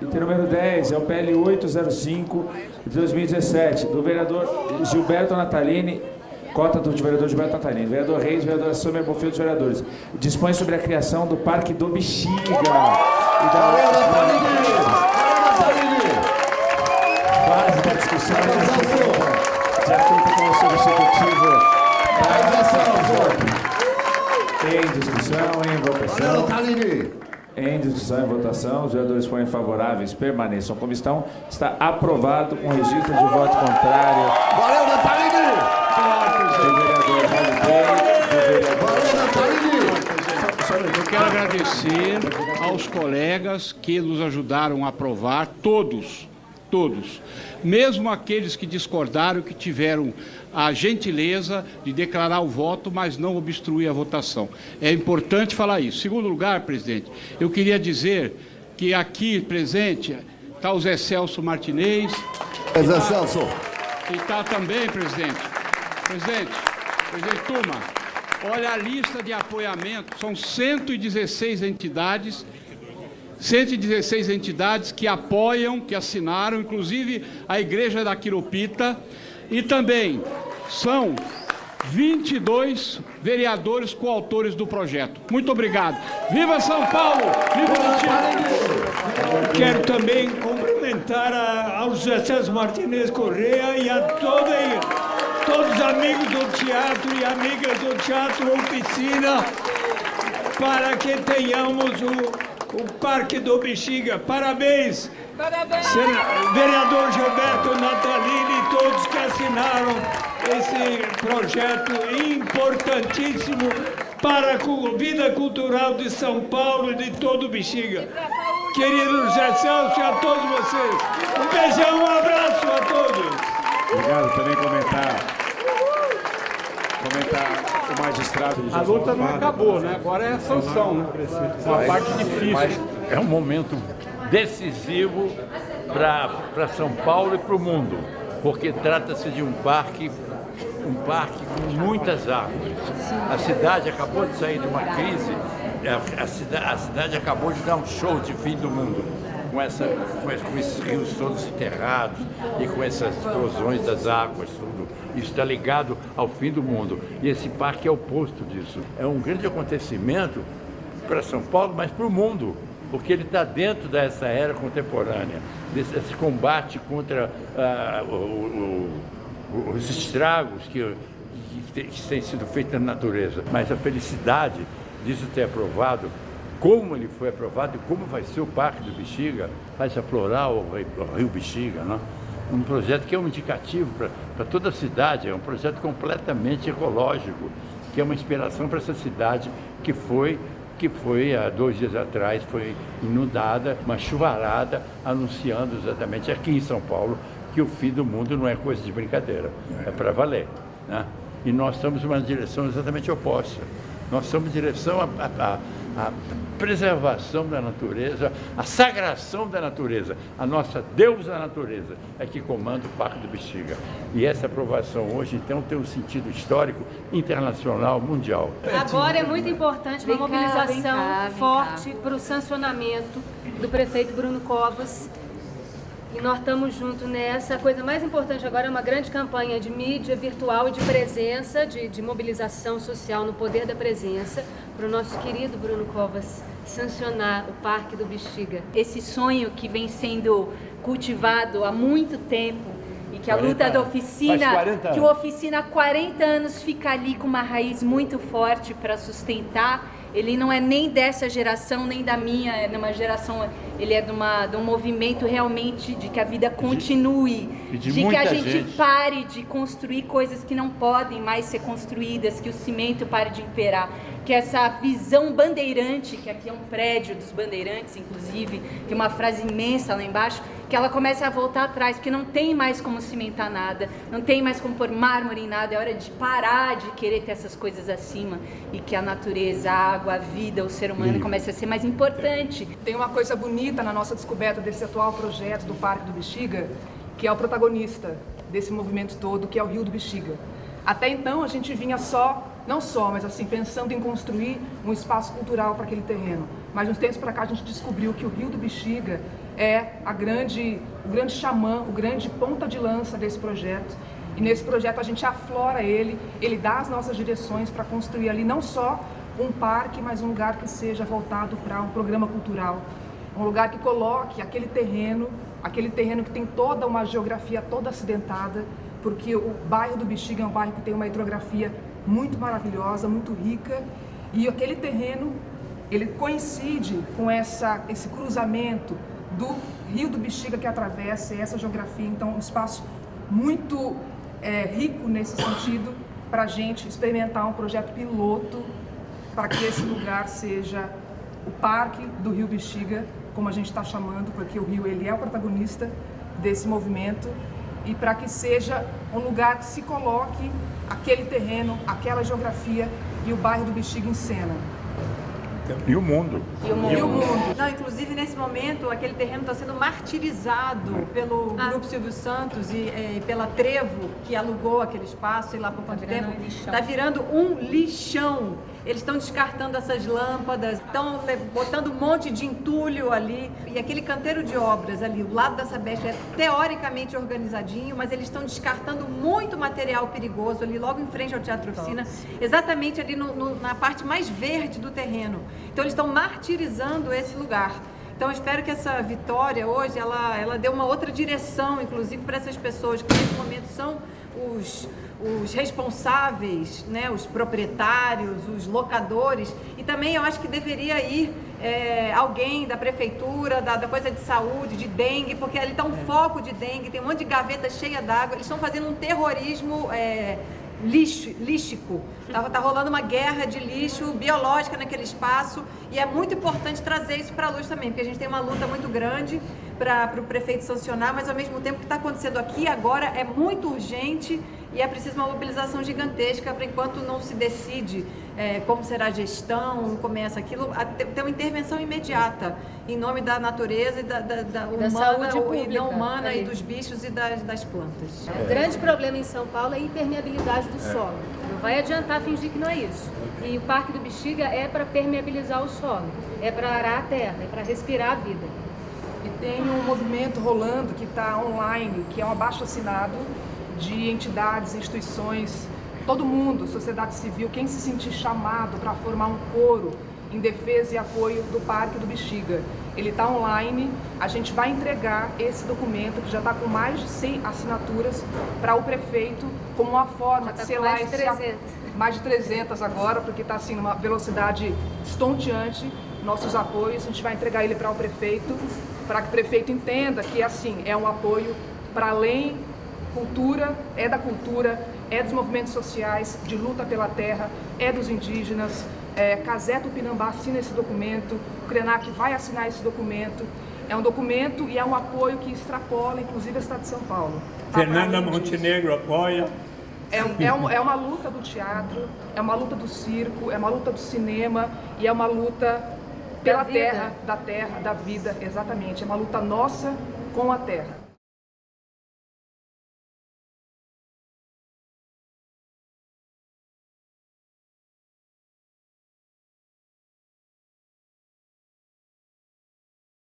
Item número 10 é o PL 805 de 2017, do vereador Gilberto Natalini, cota do vereador Gilberto Natalini, vereador Reis, vereador Sônia Bonfim dos vereadores. Dispõe sobre a criação do Parque do Bexiga. E da Fase da discussão de acordo com o substitutivo da Em discussão, em votação. Em discussão e votação, os vereadores forem favoráveis, permaneçam como estão. Está aprovado com registro de voto contrário. Valeu, Natalini! Do vereador do vereador... Eu quero agradecer aos colegas que nos ajudaram a aprovar, todos, todos. Mesmo aqueles que discordaram, que tiveram a gentileza de declarar o voto, mas não obstruir a votação. É importante falar isso. Segundo lugar, presidente, eu queria dizer que aqui presente está o Zé Celso Martinez. Zé Celso. E está também, presidente. Presidente, presidente Tuma, olha a lista de apoiamento, são 116 entidades 116 entidades que apoiam, que assinaram, inclusive a Igreja da Quiropita, e também são 22 vereadores coautores do projeto. Muito obrigado. Viva São Paulo! Viva o Quero também cumprimentar a, ao José César Martinez Correia e a toda, todos os amigos do teatro e amigas do Teatro Oficina para que tenhamos o, o Parque do Bexiga. Parabéns! Parabéns! Vereador Gilberto Natalini e todos que assinaram esse projeto importantíssimo para a vida cultural de São Paulo e de todo o Bexiga. Querido José Celso e a todos vocês, um beijão, um abraço a todos. Obrigado também comentar. Comentar o magistrado. A luta não acabou, né? Agora é a sanção, né? Uma parte difícil. Mas é um momento decisivo para São Paulo e para o mundo, porque trata-se de um parque um parque com muitas árvores. A cidade acabou de sair de uma crise, a, a, cidade, a cidade acabou de dar um show de fim do mundo. Com, essa, com, esses rios todos enterrados e com essas explosões das águas, tudo. Isso está ligado ao fim do mundo. E esse parque é o oposto disso. É um grande acontecimento para São Paulo, mas para o mundo porque ele está dentro dessa era contemporânea, desse combate contra ah, o, o, os estragos que, que, que têm sido feitos na natureza. Mas a felicidade disso ter aprovado, como ele foi aprovado e como vai ser o Parque do Bexiga, faz aflorar o, Rio Bexiga, não? um projeto que é um indicativo para toda a cidade, é um projeto completamente ecológico, que é uma inspiração para essa cidade que foi que foi há dois dias atrás, foi inundada, uma chuvarada, anunciando exatamente aqui em São Paulo que o fim do mundo não é coisa de brincadeira, é para valer. Né? E nós estamos numa direção exatamente oposta. Nós estamos em direção a, a preservação da natureza, a sagração da natureza, a nossa deusa natureza é que comanda o Parque do Bexiga. E essa aprovação hoje, então, tem um sentido histórico, internacional, mundial. Agora é muito importante uma mobilização forte para o sancionamento do prefeito Bruno Covas e nós estamos juntos nessa. A coisa mais importante agora é uma grande campanha de mídia virtual e de presença, de, de mobilização social no poder da presença, para o nosso querido Bruno Covas sancionar o Parque do Bexiga. Esse sonho que vem sendo cultivado há muito tempo e que a luta da oficina, que o oficina há 40 anos fica ali com uma raiz muito forte para sustentar ele não é nem dessa geração, nem da minha, é de uma geração, ele é de, uma, de um movimento realmente de que a vida continue, de, de, de que a gente, gente, pare de construir coisas que não podem mais ser construídas, que o cimento pare de imperar, que essa visão bandeirante, que aqui é um prédio dos bandeirantes, inclusive, tem uma frase imensa lá embaixo, que ela comece a voltar atrás, porque não tem mais como cimentar nada, não tem mais como pôr mármore em nada, é hora de parar de querer ter essas coisas acima e que a natureza, a água, a vida, o ser humano comece a ser mais importante. Tem uma coisa bonita na nossa descoberta desse atual projeto do Parque do Bexiga, que é o protagonista desse movimento todo, que é o Rio do Bexiga. Até então a gente vinha só, não só, mas assim, pensando em construir um espaço cultural para aquele terreno. mas uns tempos para cá a gente descobriu que o Rio do Bexiga é a grande, o grande xamã, o grande ponta de lança desse projeto. E nesse projeto a gente aflora ele, ele dá as nossas direções para construir ali não só um parque, mas um lugar que seja voltado para um programa cultural. Um lugar que coloque aquele terreno, aquele terreno que tem toda uma geografia toda acidentada, porque o bairro do Bexiga é um bairro que tem uma hidrografia muito maravilhosa, muito rica, e aquele terreno, ele coincide com essa, esse cruzamento do rio do Bexiga que atravessa essa geografia, então um espaço muito é, rico nesse sentido para a gente experimentar um projeto piloto para que esse lugar seja o Parque do Rio Bexiga, como a gente está chamando, porque o rio ele é o protagonista desse movimento e para que seja um lugar que se coloque aquele terreno, aquela geografia e o bairro do Bexiga em cena. E o mundo. E o mundo. E o mundo. Não, inclusive nesse momento aquele terreno está sendo martirizado pelo ah. Grupo Silvio Santos e, e, pela Trevo, que alugou aquele espaço e lá por quanto tá tempo. Está virando um lixão. Eles estão descartando essas lâmpadas, estão botando um monte de entulho ali. E aquele canteiro de obras ali, o lado da Sabesp é teoricamente organizadinho, mas eles estão descartando muito material perigoso ali, logo em frente ao Teatro Oficina, exatamente ali no, no, na parte mais verde do terreno. Então eles estão martirizando esse lugar. Então eu espero que essa vitória hoje, ela, ela dê uma outra direção, inclusive para essas pessoas que nesse momento são os, os responsáveis, né, os proprietários, os locadores, e também eu acho que deveria ir é, alguém da prefeitura, da, da, coisa de saúde, de dengue, porque ali está um foco de dengue, tem um monte de gaveta cheia d'água, eles estão fazendo um terrorismo é, lixo, lístico. Tá, tá rolando uma guerra de lixo biológica naquele espaço e é muito importante trazer isso para a luz também, porque a gente tem uma luta muito grande para o prefeito sancionar, mas ao mesmo tempo que está acontecendo aqui agora é muito urgente e é preciso uma mobilização gigantesca para enquanto não se decide é, como será a gestão, começa aquilo, ter uma intervenção imediata em nome da natureza e da, da, da humana, e não humana e dos bichos e das, das plantas. O grande problema em São Paulo é a impermeabilidade do é. solo. Não vai adiantar fingir que não é isso. E o Parque do Bexiga é para permeabilizar o solo, é para arar a terra, é para respirar a vida. E tem um movimento rolando que está online, que é um abaixo assinado de entidades, instituições, todo mundo, sociedade civil, quem se sentir chamado para formar um coro em defesa e apoio do Parque do Bexiga. Ele está online, a gente vai entregar esse documento, que já está com mais de 100 assinaturas, para o prefeito, como uma forma tá de selar mais de 300. Esse, mais de 300 agora, porque está assim, numa velocidade estonteante, nossos apoios, a gente vai entregar ele para o prefeito, para que o prefeito entenda que assim, é um apoio para além cultura, é da cultura, é dos movimentos sociais, de luta pela terra, é dos indígenas. É, Casé Tupinambá assina esse documento, o Krenak vai assinar esse documento. É um documento e é um apoio que extrapola, inclusive, a Estado de São Paulo. Tá Fernanda Montenegro apoia. É, é, um, é, uma luta do teatro, é uma luta do circo, é uma luta do cinema e é uma luta pela da terra, da terra, da vida, exatamente. É uma luta nossa com a terra.